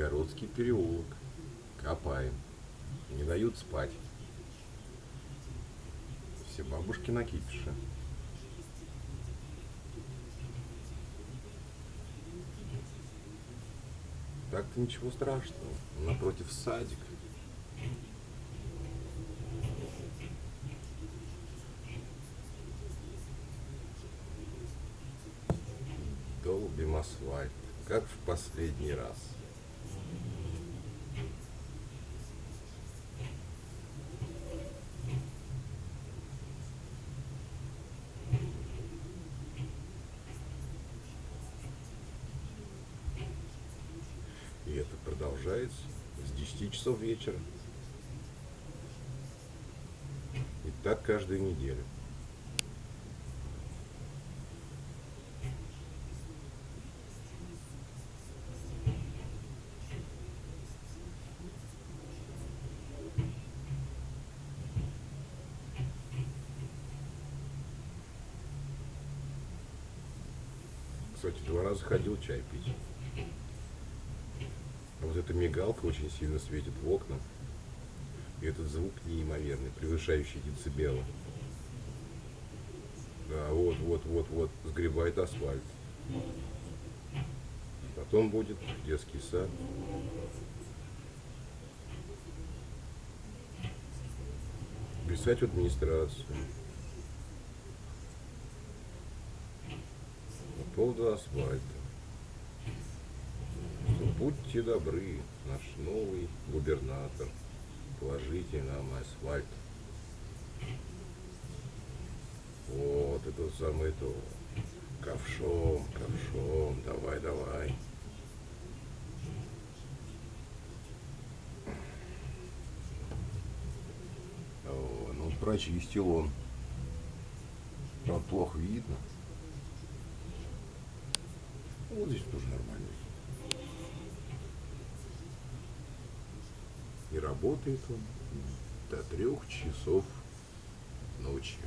Нижегородский переулок. Копаем. Не дают спать. Все бабушки накипиши. Так-то ничего страшного. Напротив садик. Долбим асфальт, как в последний раз. И это продолжается с 10 часов вечера. И так каждую неделю. Кстати, два раза ходил чай пить. Вот эта мигалка очень сильно светит в окна. И этот звук неимоверный, превышающий децибелы. Да, вот, вот, вот, вот, сгребает асфальт. Потом будет детский сад. Писать в администрацию. По поводу асфальта. Будьте добры, наш новый губернатор, положите нам асфальт. Вот, это самое то. Ковшом, ковшом, давай, давай. Ну, прочистил он. Правда, плохо видно. Вот здесь тоже нормально. И работает он до трех часов ночи.